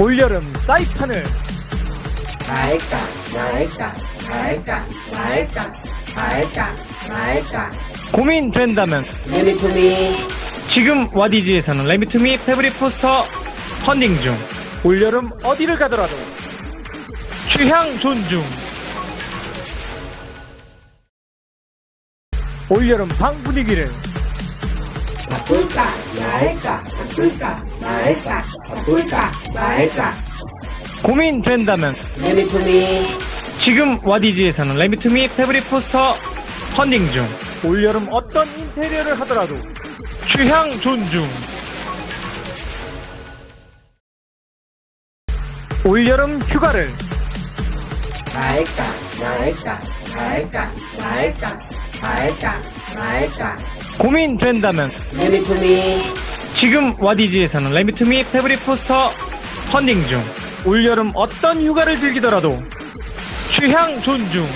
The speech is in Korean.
올여름 사이판을. 말까 말까 말까 말까 말까 말까 고민된다면. 유니폼이 지금 와디즈에서는 레미투미 패브릭 포스터 펀딩 중. 올여름 어디를 가더라도. 취향 존중. 올여름 방 분위기를. 바꿀까? 말까 바꿀까 말까 바꿀까 말까. 고민된다면 유니폼이 지금 와디즈에서는 레미투미 패브릭 포스터 펀딩 중. 올여름 어떤 인테리어를 하더라도 취향 존중. 올여름 휴가를 말까 말까 말까 말까 말까 말까. 고민된다면 유니폼이 지금 와디즈에서는 레미투미 패브릭 포스터 펀딩 중. 올여름 어떤 휴가를 즐기더라도 취향 존중